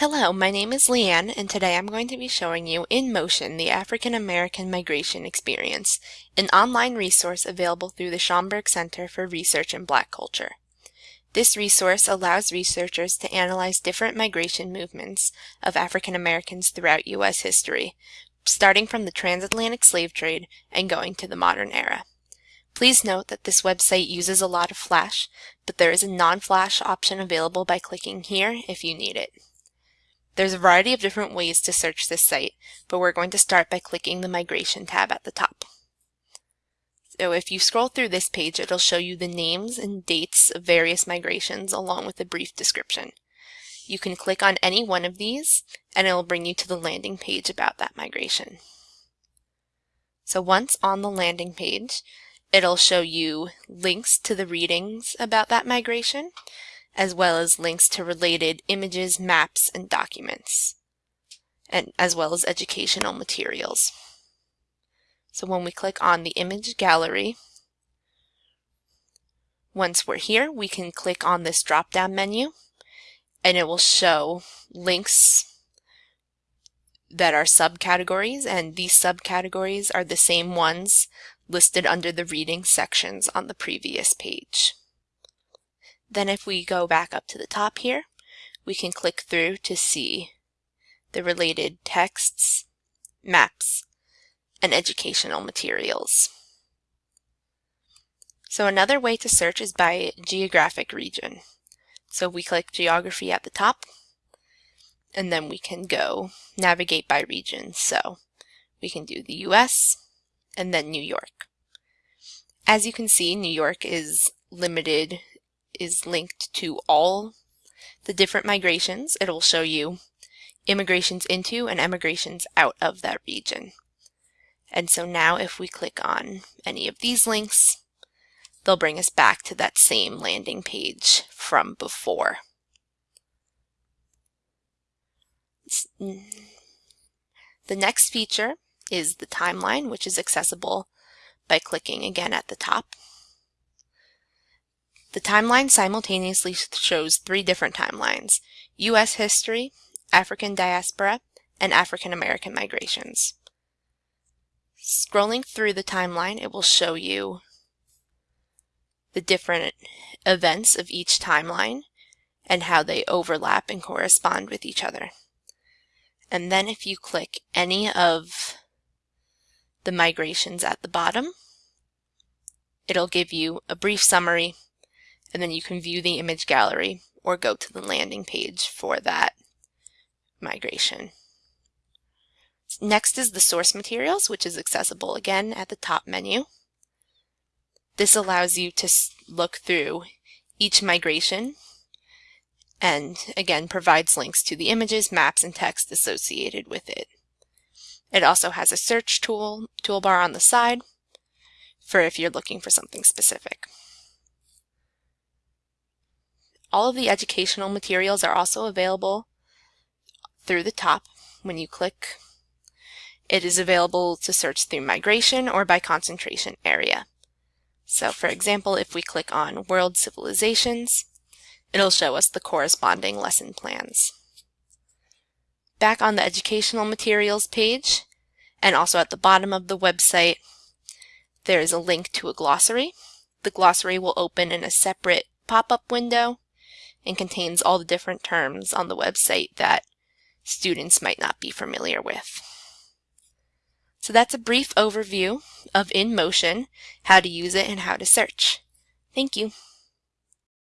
Hello, my name is Leanne and today I'm going to be showing you In Motion, the African American Migration Experience, an online resource available through the Schomburg Center for Research in Black Culture. This resource allows researchers to analyze different migration movements of African Americans throughout U.S. history, starting from the transatlantic slave trade and going to the modern era. Please note that this website uses a lot of Flash, but there is a non-Flash option available by clicking here if you need it. There's a variety of different ways to search this site, but we're going to start by clicking the Migration tab at the top. So if you scroll through this page, it'll show you the names and dates of various migrations along with a brief description. You can click on any one of these and it will bring you to the landing page about that migration. So once on the landing page, it'll show you links to the readings about that migration as well as links to related images, maps, and documents, and as well as educational materials. So when we click on the image gallery, once we're here, we can click on this drop-down menu and it will show links that are subcategories and these subcategories are the same ones listed under the reading sections on the previous page. Then if we go back up to the top here, we can click through to see the related texts, maps, and educational materials. So another way to search is by geographic region. So we click geography at the top, and then we can go navigate by region. So we can do the US and then New York. As you can see, New York is limited is linked to all the different migrations. It'll show you immigrations into and emigrations out of that region. And so now if we click on any of these links, they'll bring us back to that same landing page from before. Mm. The next feature is the timeline, which is accessible by clicking again at the top. The timeline simultaneously shows three different timelines, U.S. history, African diaspora, and African American migrations. Scrolling through the timeline, it will show you the different events of each timeline and how they overlap and correspond with each other. And then if you click any of the migrations at the bottom, it'll give you a brief summary and then you can view the image gallery or go to the landing page for that migration. Next is the source materials, which is accessible again at the top menu. This allows you to look through each migration and again provides links to the images, maps, and text associated with it. It also has a search tool toolbar on the side for if you're looking for something specific. All of the educational materials are also available through the top when you click. It is available to search through migration or by concentration area. So for example, if we click on World Civilizations, it'll show us the corresponding lesson plans. Back on the educational materials page, and also at the bottom of the website, there is a link to a glossary. The glossary will open in a separate pop-up window and contains all the different terms on the website that students might not be familiar with. So that's a brief overview of InMotion, how to use it, and how to search. Thank you.